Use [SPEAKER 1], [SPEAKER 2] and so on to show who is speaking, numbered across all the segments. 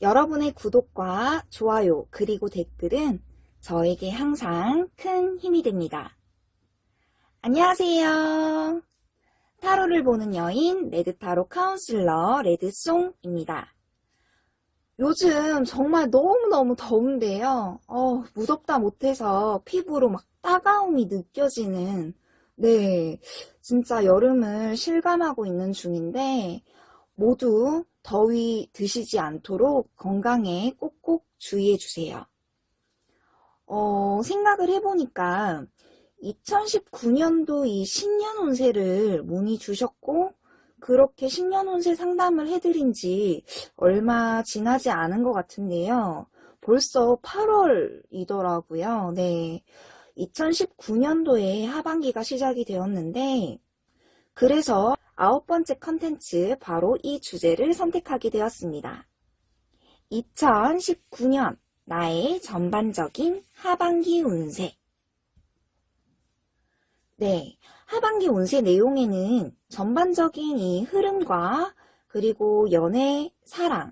[SPEAKER 1] 여러분의 구독과 좋아요 그리고 댓글은 저에게 항상 큰 힘이 됩니다. 안녕하세요. 타로를 보는 여인 레드타로 카운슬러 레드송입니다. 요즘 정말 너무너무 더운데요. 어, 무덥다 못해서 피부로 막 따가움이 느껴지는 네, 진짜 여름을 실감하고 있는 중인데 모두 더위 드시지 않도록 건강에 꼭꼭 주의해 주세요. 어, 생각을 해보니까 2019년도 이 신년 운세를 문의 주셨고 그렇게 신년 운세 상담을 해드린 지 얼마 지나지 않은 것 같은데요. 벌써 8월이더라고요. 네. 2019년도에 하반기가 시작이 되었는데 그래서 아홉 번째 컨텐츠 바로 이 주제를 선택하게 되었습니다. 2019년 나의 전반적인 하반기 운세 네, 하반기 운세 내용에는 전반적인 이 흐름과 그리고 연애, 사랑,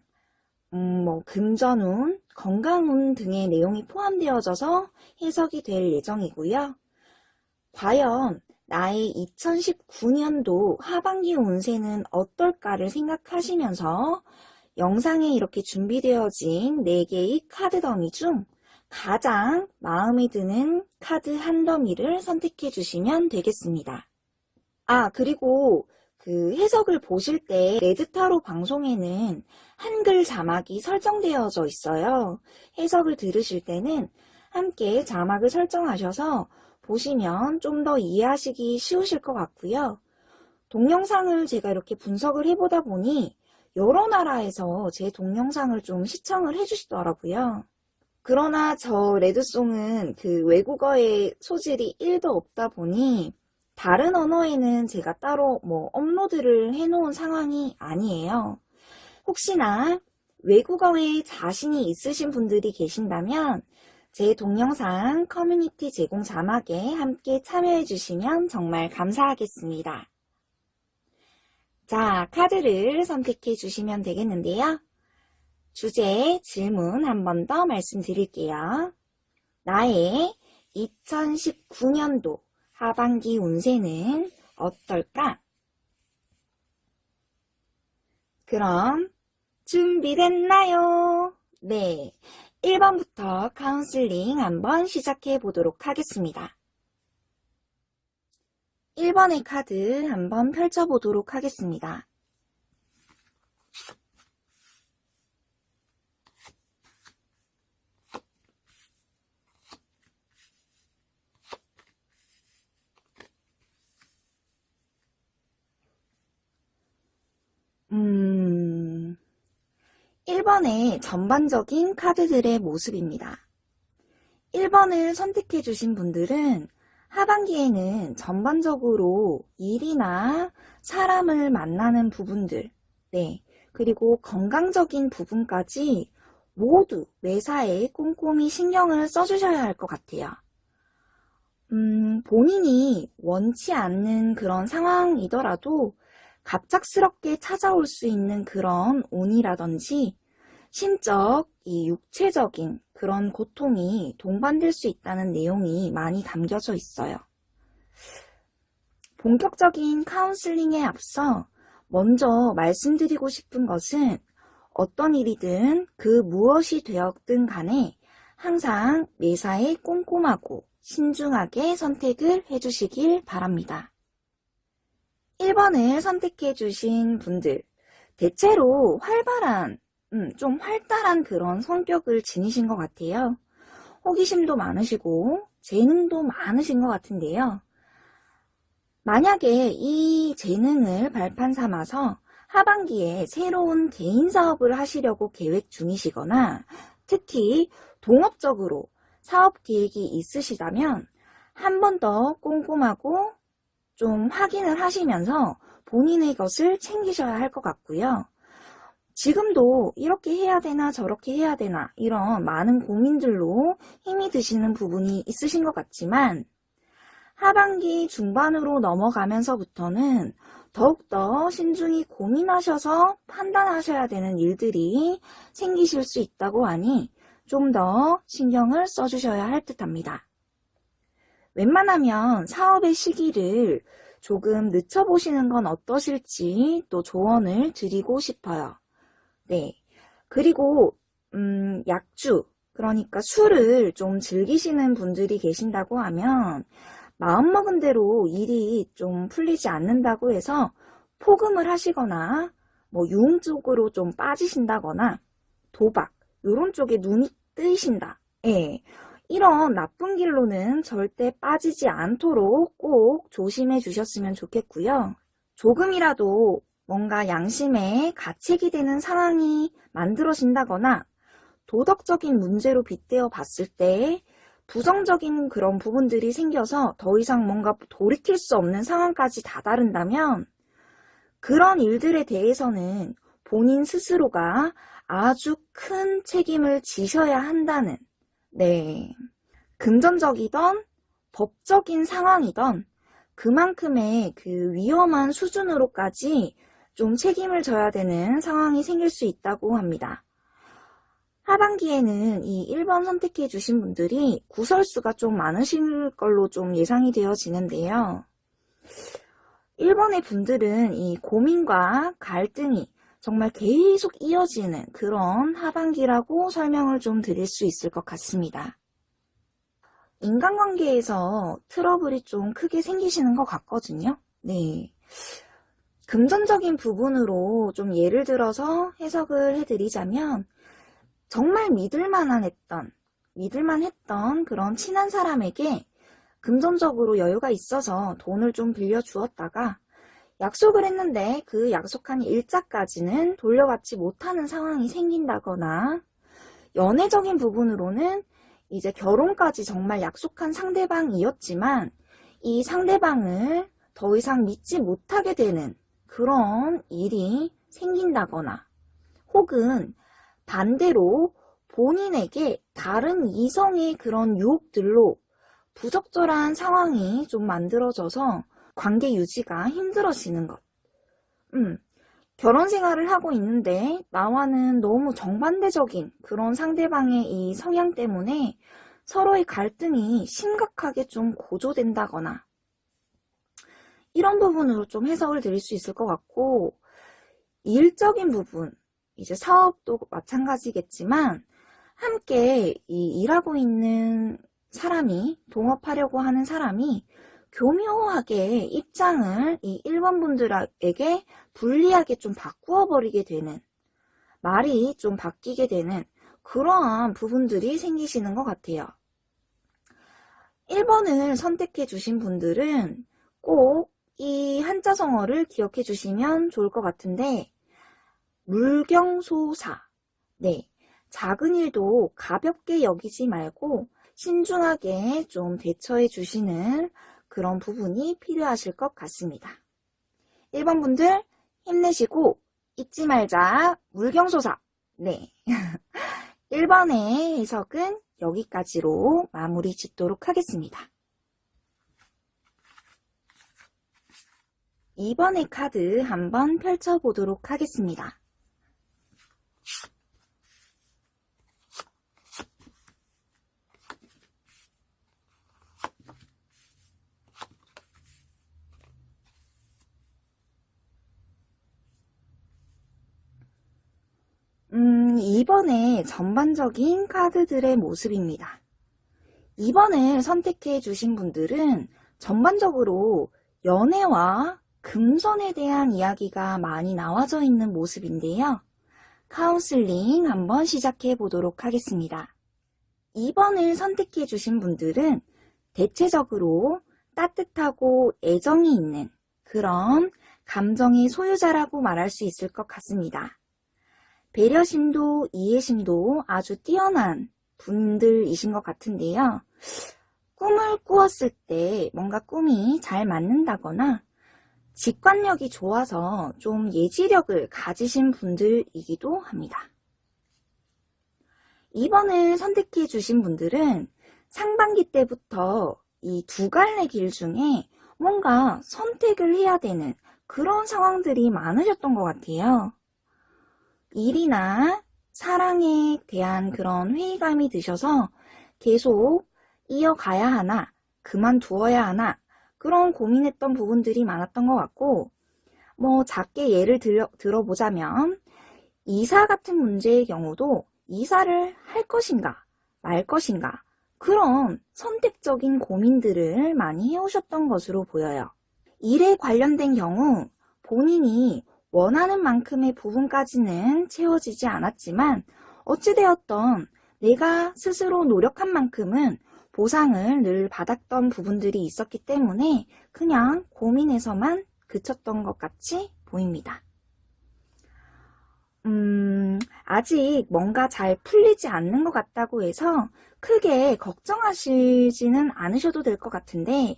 [SPEAKER 1] 음, 뭐 금전운, 건강운 등의 내용이 포함되어져서 해석이 될 예정이고요. 과연 나의 2019년도 하반기 운세는 어떨까를 생각하시면서 영상에 이렇게 준비되어진 4개의 카드 더미 중 가장 마음에 드는 카드 한 더미를 선택해 주시면 되겠습니다. 아, 그리고 그 해석을 보실 때 레드타로 방송에는 한글 자막이 설정되어져 있어요. 해석을 들으실 때는 함께 자막을 설정하셔서 보시면 좀 더 이해하시기 쉬우실 것 같고요. 동영상을 제가 이렇게 분석을 해보다 보니 여러 나라에서 제 동영상을 좀 시청을 해주시더라고요. 그러나 저 레드송은 그 외국어의 소질이 1도 없다 보니 다른 언어에는 제가 따로 뭐 업로드를 해놓은 상황이 아니에요. 혹시나 외국어에 자신이 있으신 분들이 계신다면 제 동영상 커뮤니티 제공 자막에 함께 참여해 주시면 정말 감사하겠습니다. 자, 카드를 선택해 주시면 되겠는데요. 주제 질문 한 번 더 말씀드릴게요. 나의 2019년도 하반기 운세는 어떨까? 그럼 준비됐나요? 네, 1번부터 카운슬링 한번 시작해 보도록 하겠습니다. 1번의 카드 한번 펼쳐보도록 하겠습니다. 음, 1번의 전반적인 카드들의 모습입니다. 1번을 선택해 주신 분들은 하반기에는 전반적으로 일이나 사람을 만나는 부분들, 네, 그리고 건강적인 부분까지 모두 매사에 꼼꼼히 신경을 써주셔야 할 것 같아요. 음, 본인이 원치 않는 그런 상황이더라도 갑작스럽게 찾아올 수 있는 그런 운이라든지 심적, 이 육체적인 그런 고통이 동반될 수 있다는 내용이 많이 담겨져 있어요. 본격적인 카운슬링에 앞서 먼저 말씀드리고 싶은 것은 어떤 일이든 그 무엇이 되었든 간에 항상 매사에 꼼꼼하고 신중하게 선택을 해주시길 바랍니다. 1번을 선택해 주신 분들 대체로 활발한 음, 좀 활달한 그런 성격을 지니신 것 같아요. 호기심도 많으시고 재능도 많으신 것 같은데요. 만약에 이 재능을 발판 삼아서 하반기에 새로운 개인 사업을 하시려고 계획 중이시거나 특히 동업적으로 사업 계획이 있으시다면 한 번 더 꼼꼼하고 좀 확인을 하시면서 본인의 것을 챙기셔야 할 것 같고요. 지금도 이렇게 해야 되나 저렇게 해야 되나 이런 많은 고민들로 힘이 드시는 부분이 있으신 것 같지만 하반기 중반으로 넘어가면서부터는 더욱더 신중히 고민하셔서 판단하셔야 되는 일들이 생기실 수 있다고 하니 좀 더 신경을 써주셔야 할 듯 합니다. 웬만하면 사업의 시기를 조금 늦춰보시는 건 어떠실지 또 조언을 드리고 싶어요. 네. 그리고, 음, 약주, 그러니까 술을 좀 즐기시는 분들이 계신다고 하면 마음먹은 대로 일이 좀 풀리지 않는다고 해서 포금을 하시거나 뭐 유흥 쪽으로 좀 빠지신다거나 도박 요런 쪽에 눈이 뜨이신다. 예. 이런 나쁜 길로는 절대 빠지지 않도록 꼭 조심해 주셨으면 좋겠고요. 조금이라도 뭔가 양심에 가책이 되는 상황이 만들어진다거나 도덕적인 문제로 빗대어 봤을 때 부정적인 그런 부분들이 생겨서 더 이상 뭔가 돌이킬 수 없는 상황까지 다다른다면 그런 일들에 대해서는 본인 스스로가 아주 큰 책임을 지셔야 한다는 네 금전적이던 법적인 상황이던 그만큼의 그 위험한 수준으로까지 좀 책임을 져야 되는 상황이 생길 수 있다고 합니다. 하반기에는 이 1번 선택해 주신 분들이 구설수가 좀 많으실 걸로 좀 예상이 되어지는데요. 1번의 분들은 이 고민과 갈등이 정말 계속 이어지는 그런 하반기라고 설명을 좀 드릴 수 있을 것 같습니다. 인간관계에서 트러블이 좀 크게 생기시는 것 같거든요. 네. 금전적인 부분으로 좀 예를 들어서 해석을 해드리자면 정말 믿을만한 했던, 믿을만 했던 그런 친한 사람에게 금전적으로 여유가 있어서 돈을 좀 빌려주었다가 약속을 했는데 그 약속한 일자까지는 돌려받지 못하는 상황이 생긴다거나 연애적인 부분으로는 이제 결혼까지 정말 약속한 상대방이었지만 이 상대방을 더 이상 믿지 못하게 되는 그런 일이 생긴다거나 혹은 반대로 본인에게 다른 이성의 그런 유혹들로 부적절한 상황이 좀 만들어져서 관계 유지가 힘들어지는 것. 음, 결혼 생활을 하고 있는데 나와는 너무 정반대적인 그런 상대방의 이 성향 때문에 서로의 갈등이 심각하게 좀 고조된다거나 이런 부분으로 좀 해석을 드릴 수 있을 것 같고 일적인 부분, 이제 사업도 마찬가지겠지만 함께 이 일하고 있는 사람이 동업하려고 하는 사람이 교묘하게 입장을 이 1번 분들에게 불리하게 좀 바꾸어 버리게 되는 말이 좀 바뀌게 되는 그러한 부분들이 생기시는 것 같아요. 1번을 선택해 주신 분들은 꼭 이 한자 성어를 기억해 주시면 좋을 것 같은데 물경소사 네, 작은 일도 가볍게 여기지 말고 신중하게 좀 대처해 주시는 그런 부분이 필요하실 것 같습니다. 1번 분들 힘내시고 잊지 말자 물경소사 네 1번의 해석은 여기까지로 마무리 짓도록 하겠습니다. 2번의 카드 한번 펼쳐보도록 하겠습니다. 음, 2번의 전반적인 카드들의 모습입니다. 2번을 선택해 주신 분들은 전반적으로 연애와 금전에 대한 이야기가 많이 나와져 있는 모습인데요. 카운슬링 한번 시작해 보도록 하겠습니다. 2번을 선택해 주신 분들은 대체적으로 따뜻하고 애정이 있는 그런 감정의 소유자라고 말할 수 있을 것 같습니다. 배려심도 이해심도 아주 뛰어난 분들이신 것 같은데요. 꿈을 꾸었을 때 뭔가 꿈이 잘 맞는다거나 직관력이 좋아서 좀 예지력을 가지신 분들이기도 합니다. 2번을 선택해 주신 분들은 상반기 때부터 이 두 갈래 길 중에 뭔가 선택을 해야 되는 그런 상황들이 많으셨던 것 같아요. 일이나 사랑에 대한 그런 회의감이 드셔서 계속 이어가야 하나, 그만두어야 하나, 그런 고민했던 부분들이 많았던 것 같고, 뭐, 작게 예를 들어, 들어보자면, 이사 같은 문제의 경우도 이사를 할 것인가, 말 것인가, 그런 선택적인 고민들을 많이 해오셨던 것으로 보여요. 일에 관련된 경우 본인이 원하는 만큼의 부분까지는 채워지지 않았지만 어찌되었던 내가 스스로 노력한 만큼은 보상을 늘 받았던 부분들이 있었기 때문에 그냥 고민에서만 그쳤던 것 같이 보입니다. 음, 아직 뭔가 잘 풀리지 않는 것 같다고 해서 크게 걱정하시지는 않으셔도 될 것 같은데,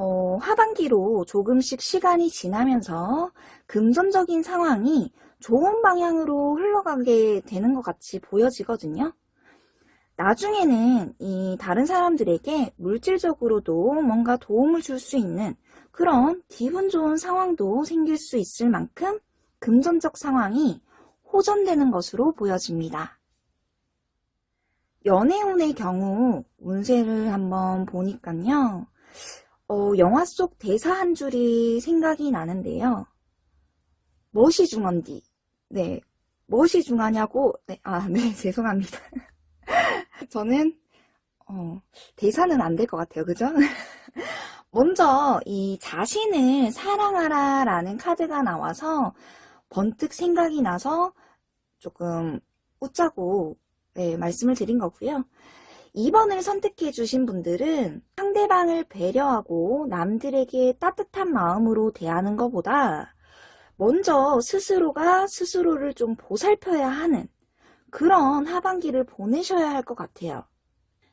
[SPEAKER 1] 어, 하반기로 조금씩 시간이 지나면서 금전적인 상황이 좋은 방향으로 흘러가게 되는 것 같이 보여지거든요. 나중에는 이 다른 사람들에게 물질적으로도 뭔가 도움을 줄 수 있는 그런 기분 좋은 상황도 생길 수 있을 만큼 금전적 상황이 호전되는 것으로 보여집니다. 연애운의 경우 운세를 한번 보니까요. 어, 영화 속 대사 한 줄이 생각이 나는데요. 무엇이 중한디? 네, 무엇이 중하냐고? 네, 아, 네, 죄송합니다. 저는 어, 대사는 안 될 것 같아요. 그죠? 먼저 이 자신을 사랑하라 라는 카드가 나와서 번뜩 생각이 나서 조금 웃자고 네, 말씀을 드린 거고요. 2번을 선택해 주신 분들은 상대방을 배려하고 남들에게 따뜻한 마음으로 대하는 것보다 먼저 스스로가 스스로를 좀 보살펴야 하는 그런 하반기를 보내셔야 할 것 같아요.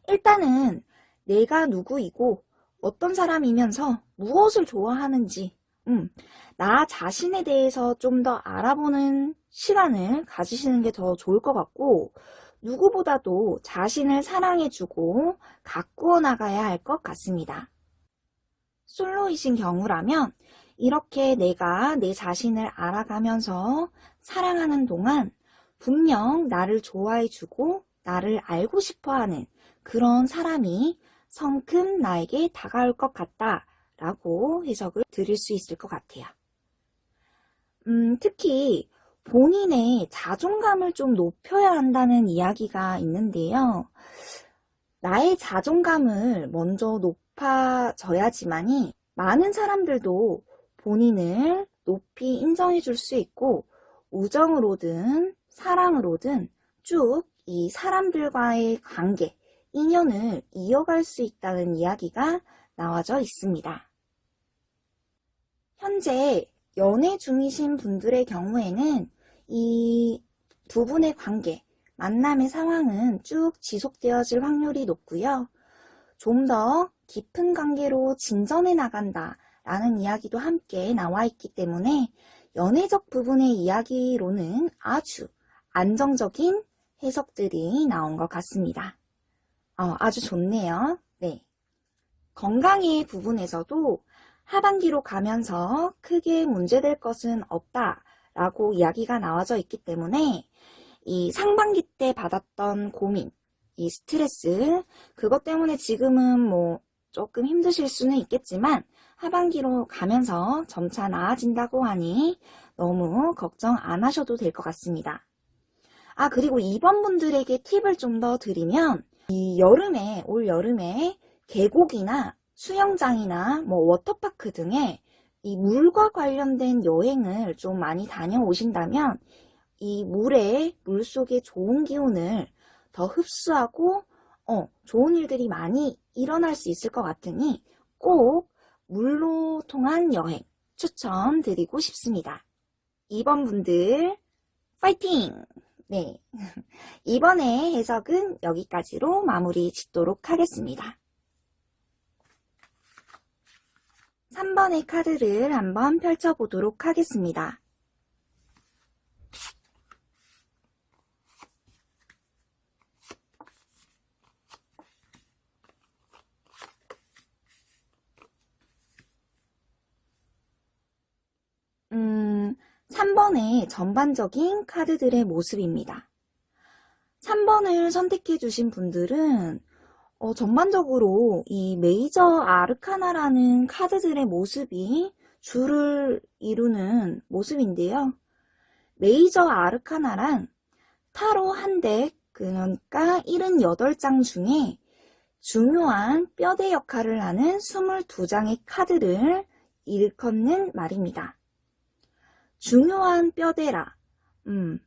[SPEAKER 1] 일단은 내가 누구이고 어떤 사람이면서 무엇을 좋아하는지 음, 나 자신에 대해서 좀 더 알아보는 시간을 가지시는 게 더 좋을 것 같고 누구보다도 자신을 사랑해주고 가꾸어 나가야 할 것 같습니다. 솔로이신 경우라면 이렇게 내가 내 자신을 알아가면서 사랑하는 동안 분명 나를 좋아해주고 나를 알고 싶어하는 그런 사람이 성큼 나에게 다가올 것 같다 라고 해석을 드릴 수 있을 것 같아요. 음, 특히 본인의 자존감을 좀 높여야 한다는 이야기가 있는데요. 나의 자존감을 먼저 높아져야지만이 많은 사람들도 본인을 높이 인정해 줄 수 있고 우정으로든 사랑으로든 쭉 이 사람들과의 관계, 인연을 이어갈 수 있다는 이야기가 나와져 있습니다. 현재 연애 중이신 분들의 경우에는 이 두 분의 관계, 만남의 상황은 쭉 지속되어질 확률이 높고요. 좀 더 깊은 관계로 진전해 나간다 라는 이야기도 함께 나와 있기 때문에 연애적 부분의 이야기로는 아주 안정적인 해석들이 나온 것 같습니다. 어, 아주 좋네요. 네. 건강의 부분에서도 하반기로 가면서 크게 문제될 것은 없다 라고 이야기가 나와져 있기 때문에 이 상반기 때 받았던 고민, 이 스트레스, 그것 때문에 지금은 뭐 조금 힘드실 수는 있겠지만 하반기로 가면서 점차 나아진다고 하니 너무 걱정 안 하셔도 될 것 같습니다. 아 그리고 이번 분들에게 팁을 좀 더 드리면 이 여름에 올 여름에 계곡이나 수영장이나 뭐 워터파크 등의 이 물과 관련된 여행을 좀 많이 다녀오신다면 이 물에 물속의 좋은 기운을 더 흡수하고 어, 좋은 일들이 많이 일어날 수 있을 것 같으니 꼭 물로 통한 여행 추천드리고 싶습니다. 2번 분들 파이팅! 네, 이번에 해석은 여기까지로 마무리 짓도록 하겠습니다. 3번의 카드를 한번 펼쳐보도록 하겠습니다. 3번의 전반적인 카드들의 모습입니다. 3번을 선택해 주신 분들은 어, 전반적으로 이 메이저 아르카나라는 카드들의 모습이 줄을 이루는 모습인데요. 메이저 아르카나란 타로 한 덱, 그러니까 78장 중에 중요한 뼈대 역할을 하는 22장의 카드를 일컫는 말입니다. 중요한 뼈대라. 음,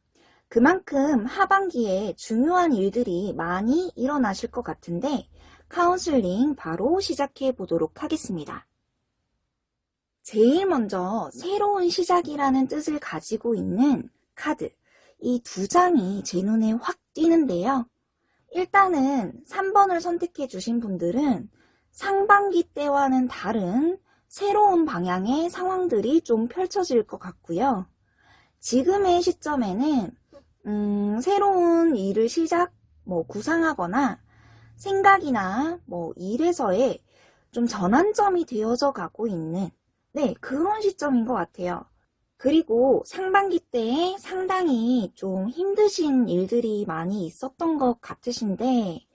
[SPEAKER 1] 그만큼 하반기에 중요한 일들이 많이 일어나실 것 같은데 카운슬링 바로 시작해 보도록 하겠습니다. 제일 먼저 새로운 시작이라는 뜻을 가지고 있는 카드 이 두 장이 제 눈에 확 띄는데요. 일단은 3번을 선택해 주신 분들은 상반기 때와는 다른 새로운 방향의 상황들이 좀 펼쳐질 것 같고요. 지금의 시점에는 음, 새로운 일을 시작, 뭐 구상하거나 생각이나 뭐 일에서의 좀 전환점이 되어져 가고 있는 네 그런 시점인 것 같아요. 그리고 상반기 때에 상당히 좀 힘드신 일들이 많이 있었던 것 같으신데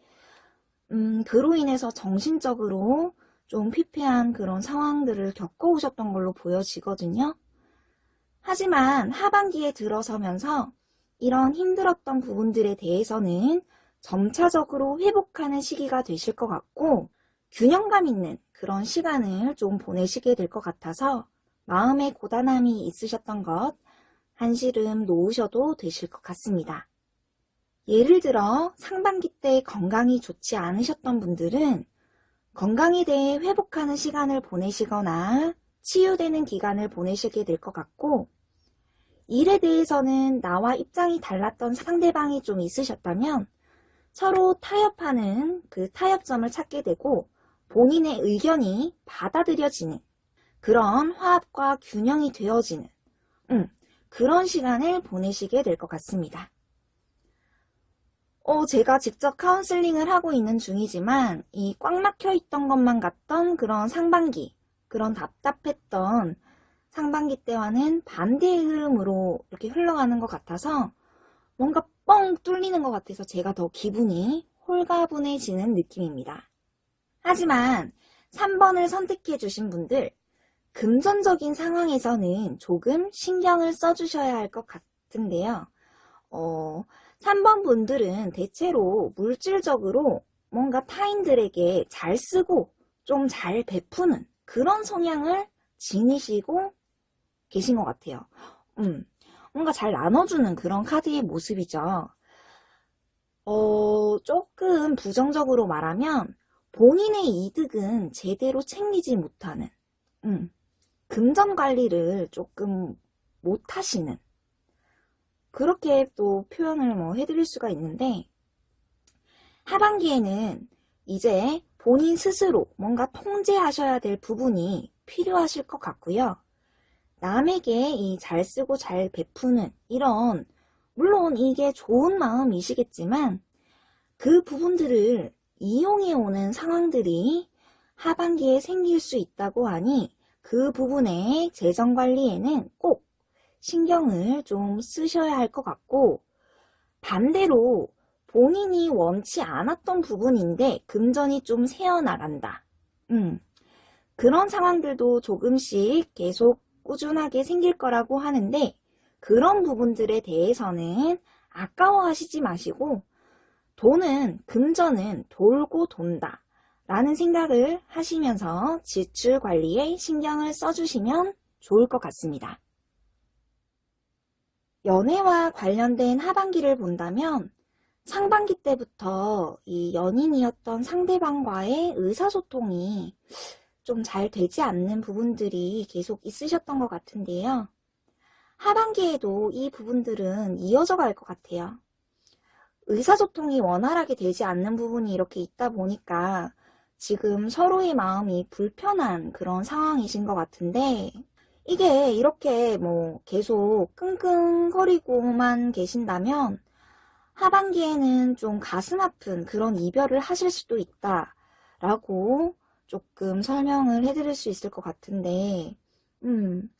[SPEAKER 1] 음, 그로 인해서 정신적으로 좀 피폐한 그런 상황들을 겪어오셨던 걸로 보여지거든요. 하지만 하반기에 들어서면서 이런 힘들었던 부분들에 대해서는 점차적으로 회복하는 시기가 되실 것 같고 균형감 있는 그런 시간을 좀 보내시게 될 것 같아서 마음의 고단함이 있으셨던 것 한시름 놓으셔도 되실 것 같습니다. 예를 들어 상반기 때 건강이 좋지 않으셨던 분들은 건강에 대해 회복하는 시간을 보내시거나 치유되는 기간을 보내시게 될 것 같고 일에 대해서는 나와 입장이 달랐던 상대방이 좀 있으셨다면 서로 타협하는 그 타협점을 찾게 되고 본인의 의견이 받아들여지는 그런 화합과 균형이 되어지는 음, 그런 시간을 보내시게 될 것 같습니다. 어, 제가 직접 카운슬링을 하고 있는 중이지만 이 꽉 막혀 있던 것만 같던 그런 상반기, 그런 답답했던 상반기 때와는 반대의 흐름으로 이렇게 흘러가는 것 같아서 뭔가 뻥 뚫리는 것 같아서 제가 더 기분이 홀가분해지는 느낌입니다. 하지만 3번을 선택해 주신 분들 금전적인 상황에서는 조금 신경을 써주셔야 할 것 같은데요. 어, 3번 분들은 대체로 물질적으로 뭔가 타인들에게 잘 쓰고 좀 잘 베푸는 그런 성향을 지니시고 계신 것 같아요. 음, 뭔가 잘 나눠주는 그런 카드의 모습이죠. 어, 조금 부정적으로 말하면 본인의 이득은 제대로 챙기지 못하는, 음, 금전 관리를 조금 못하시는, 그렇게 또 표현을 뭐 해드릴 수가 있는데, 하반기에는 이제 본인 스스로 뭔가 통제하셔야 될 부분이 필요하실 것 같고요. 남에게 이 잘 쓰고 잘 베푸는 이런 물론 이게 좋은 마음이시겠지만 그 부분들을 이용해 오는 상황들이 하반기에 생길 수 있다고 하니 그 부분의 재정 관리에는 꼭 신경을 좀 쓰셔야 할 것 같고 반대로 본인이 원치 않았던 부분인데 금전이 좀 새어나간다. 음, 그런 상황들도 조금씩 계속 꾸준하게 생길 거라고 하는데 그런 부분들에 대해서는 아까워하시지 마시고 돈은 금전은 돌고 돈다 라는 생각을 하시면서 지출 관리에 신경을 써주시면 좋을 것 같습니다. 연애와 관련된 하반기를 본다면 상반기 때부터 이 연인이었던 상대방과의 의사소통이 좀 잘 되지 않는 부분들이 계속 있으셨던 것 같은데요. 하반기에도 이 부분들은 이어져 갈 것 같아요. 의사소통이 원활하게 되지 않는 부분이 이렇게 있다 보니까 지금 서로의 마음이 불편한 그런 상황이신 것 같은데 이게 이렇게 뭐 계속 끙끙거리고만 계신다면 하반기에는 좀 가슴 아픈 그런 이별을 하실 수도 있다 라고 조금 설명을 해드릴 수 있을 것 같은데, 음,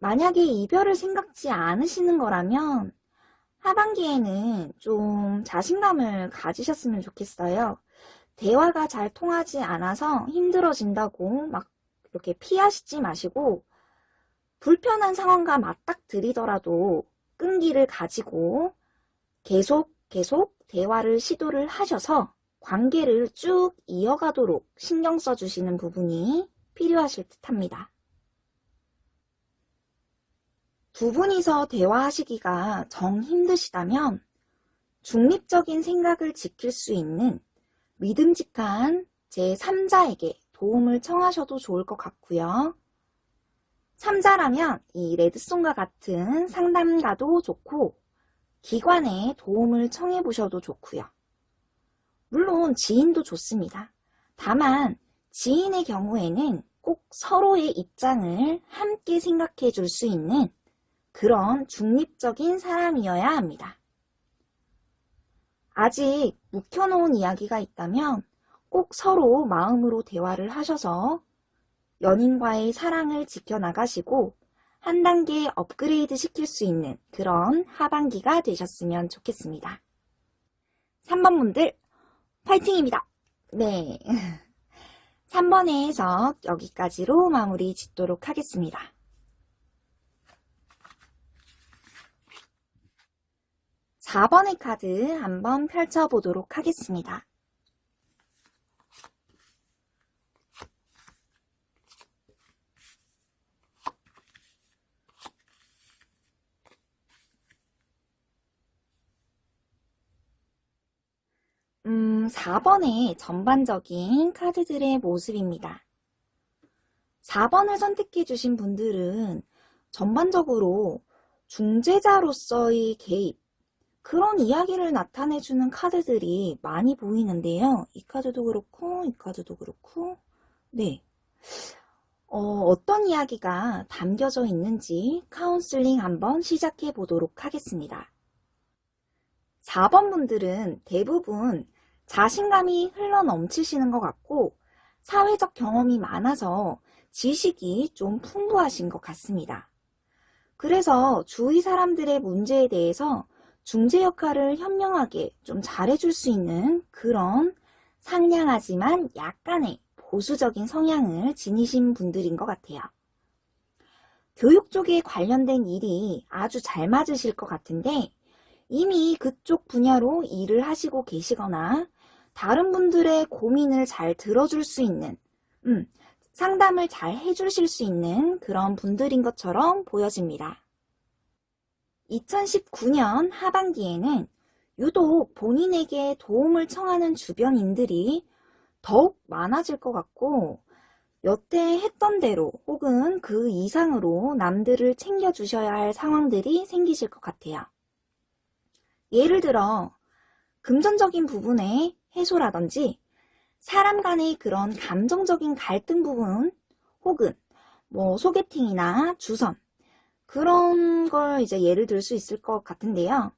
[SPEAKER 1] 만약에 이별을 생각지 않으시는 거라면 하반기에는 좀 자신감을 가지셨으면 좋겠어요. 대화가 잘 통하지 않아서 힘들어진다고 막 이렇게 피하시지 마시고 불편한 상황과 맞닥뜨리더라도 끈기를 가지고 계속 계속 대화를 시도를 하셔서 관계를 쭉 이어가도록 신경 써주시는 부분이 필요하실 듯 합니다. 두 분이서 대화하시기가 정 힘드시다면 중립적인 생각을 지킬 수 있는 믿음직한 제3자에게 도움을 청하셔도 좋을 것 같고요. 3자라면 이 레드송과 같은 상담가도 좋고 기관에 도움을 청해 보셔도 좋고요. 물론 지인도 좋습니다. 다만 지인의 경우에는 꼭 서로의 입장을 함께 생각해 줄 수 있는 그런 중립적인 사람이어야 합니다. 아직 묵혀놓은 이야기가 있다면 꼭 서로 마음으로 대화를 하셔서 연인과의 사랑을 지켜나가시고 한 단계 업그레이드 시킬 수 있는 그런 하반기가 되셨으면 좋겠습니다. 3번 분들 파이팅입니다. 네. 3번의 해석 여기까지로 마무리 짓도록 하겠습니다. 4번의 카드 한번 펼쳐보도록 하겠습니다. 음, 4번의 전반적인 카드들의 모습입니다. 4번을 선택해 주신 분들은 전반적으로 중재자로서의 개입, 그런 이야기를 나타내주는 카드들이 많이 보이는데요. 이 카드도 그렇고, 이 카드도 그렇고, 네. 어, 떤 이야기가 담겨져 있는지 카운슬링 한번 시작해 보도록 하겠습니다. 4번 분들은 대부분 자신감이 흘러 넘치시는 것 같고 사회적 경험이 많아서 지식이 좀 풍부하신 것 같습니다. 그래서 주위 사람들의 문제에 대해서 중재 역할을 현명하게 좀 잘해줄 수 있는 그런 상냥하지만 약간의 보수적인 성향을 지니신 분들인 것 같아요. 교육 쪽에 관련된 일이 아주 잘 맞으실 것 같은데 이미 그쪽 분야로 일을 하시고 계시거나 다른 분들의 고민을 잘 들어줄 수 있는 음, 상담을 잘 해주실 수 있는 그런 분들인 것처럼 보여집니다. 2019년 하반기에는 유독 본인에게 도움을 청하는 주변인들이 더욱 많아질 것 같고 여태 했던 대로 혹은 그 이상으로 남들을 챙겨주셔야 할 상황들이 생기실 것 같아요. 예를 들어 금전적인 부분의 해소라든지 사람 간의 그런 감정적인 갈등 부분 혹은 뭐 소개팅이나 주선 그런 걸 이제 예를 들 수 있을 것 같은데요.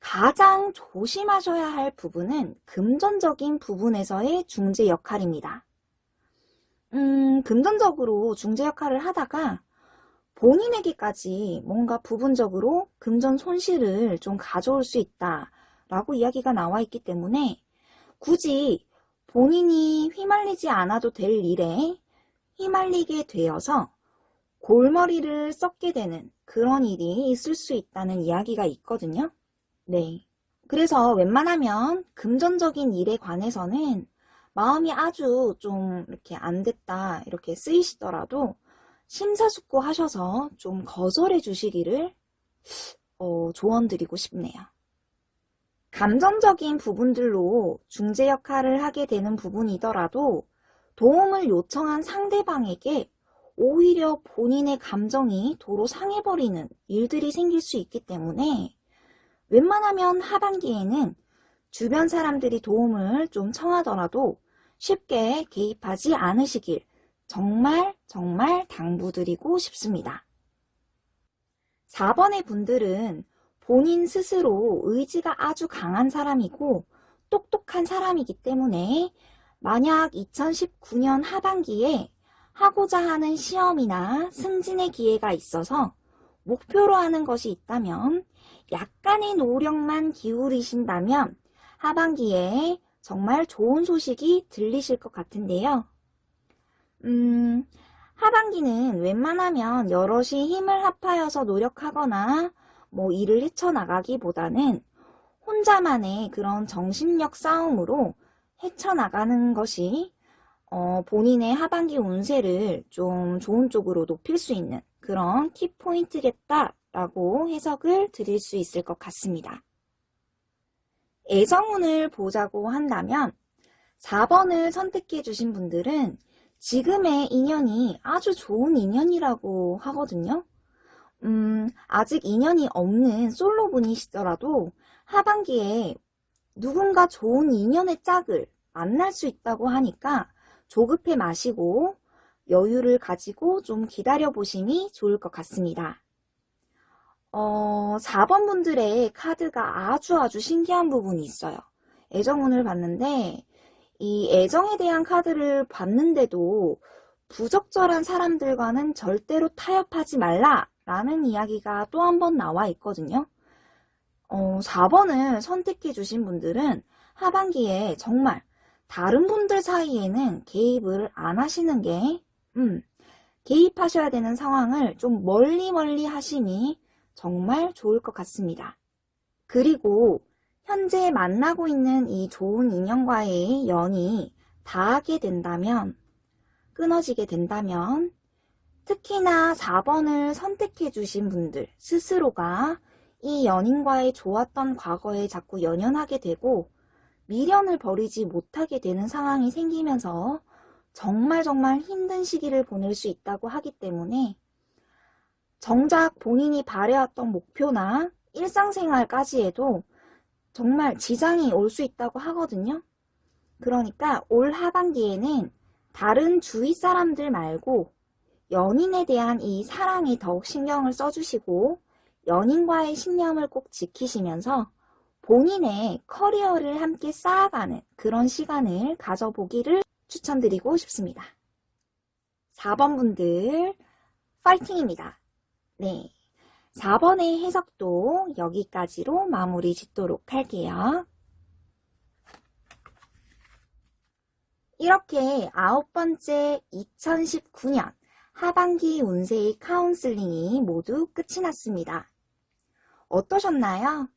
[SPEAKER 1] 가장 조심하셔야 할 부분은 금전적인 부분에서의 중재 역할입니다. 음, 금전적으로 중재 역할을 하다가 본인에게까지 뭔가 부분적으로 금전 손실을 좀 가져올 수 있다라고 이야기가 나와 있기 때문에 굳이 본인이 휘말리지 않아도 될 일에 휘말리게 되어서 골머리를 썩게 되는 그런 일이 있을 수 있다는 이야기가 있거든요. 네. 그래서 웬만하면 금전적인 일에 관해서는 마음이 아주 좀 이렇게 안 됐다 이렇게 쓰이시더라도 심사숙고 하셔서 좀 거절해 주시기를 어, 조언드리고 싶네요. 감정적인 부분들로 중재 역할을 하게 되는 부분이더라도 도움을 요청한 상대방에게 오히려 본인의 감정이 도로 상해버리는 일들이 생길 수 있기 때문에 웬만하면 하반기에는 주변 사람들이 도움을 좀 청하더라도 쉽게 개입하지 않으시길 정말 정말 당부드리고 싶습니다. 4번의 분들은 본인 스스로 의지가 아주 강한 사람이고 똑똑한 사람이기 때문에 만약 2019년 하반기에 하고자 하는 시험이나 승진의 기회가 있어서 목표로 하는 것이 있다면 약간의 노력만 기울이신다면 하반기에 정말 좋은 소식이 들리실 것 같은데요. 음, 하반기는 웬만하면 여럿이 힘을 합하여서 노력하거나 뭐 일을 헤쳐나가기보다는 혼자만의 그런 정신력 싸움으로 헤쳐나가는 것이 어, 본인의 하반기 운세를 좀 좋은 쪽으로 높일 수 있는 그런 키포인트겠다라고 해석을 드릴 수 있을 것 같습니다. 애정운을 보자고 한다면 4번을 선택해 주신 분들은 지금의 인연이 아주 좋은 인연이라고 하거든요. 음, 아직 인연이 없는 솔로분이시더라도 하반기에 누군가 좋은 인연의 짝을 만날 수 있다고 하니까 조급해 마시고 여유를 가지고 좀 기다려 보심이 좋을 것 같습니다. 어, 4번 분들의 카드가 아주 아주 신기한 부분이 있어요. 애정운을 봤는데 이 애정에 대한 카드를 봤는데도 부적절한 사람들과는 절대로 타협하지 말라 라는 이야기가 또 한 번 나와 있거든요. 어, 4번을 선택해 주신 분들은 하반기에 정말 다른 분들 사이에는 개입을 안 하시는 게, 음, 개입하셔야 되는 상황을 좀 멀리 멀리 하시니 정말 좋을 것 같습니다. 그리고 현재 만나고 있는 이 좋은 인연과의 연이 닿게 된다면, 끊어지게 된다면, 특히나 4번을 선택해 주신 분들 스스로가 이 연인과의 좋았던 과거에 자꾸 연연하게 되고 미련을 버리지 못하게 되는 상황이 생기면서 정말 정말 힘든 시기를 보낼 수 있다고 하기 때문에 정작 본인이 바래왔던 목표나 일상생활까지에도 정말 지장이 올 수 있다고 하거든요. 그러니까 올 하반기에는 다른 주위 사람들 말고 연인에 대한 이 사랑에 더욱 신경을 써주시고 연인과의 신념을 꼭 지키시면서 본인의 커리어를 함께 쌓아가는 그런 시간을 가져보기를 추천드리고 싶습니다. 4번 분들 파이팅입니다. 네. 4번의 해석도 여기까지로 마무리 짓도록 할게요. 이렇게 아홉 번째 2019년 하반기 운세의 카운슬링이 모두 끝이 났습니다. 어떠셨나요?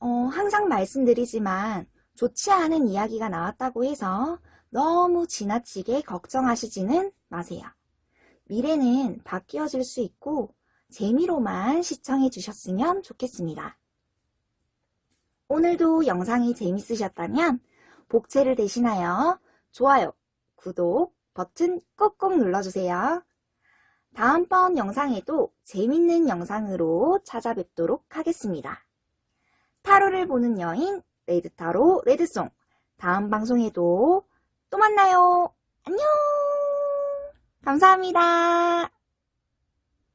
[SPEAKER 1] 어, 항상 말씀드리지만 좋지 않은 이야기가 나왔다고 해서 너무 지나치게 걱정하시지는 마세요. 미래는 바뀌어질 수 있고 재미로만 시청해 주셨으면 좋겠습니다. 오늘도 영상이 재밌으셨다면 복채를 대신하여 좋아요, 구독 버튼 꼭꼭 눌러주세요. 다음번 영상에도 재밌는 영상으로 찾아뵙도록 하겠습니다. 타로를 보는 여인 레드타로 레드송 다음 방송에도 또 만나요. 안녕 감사합니다.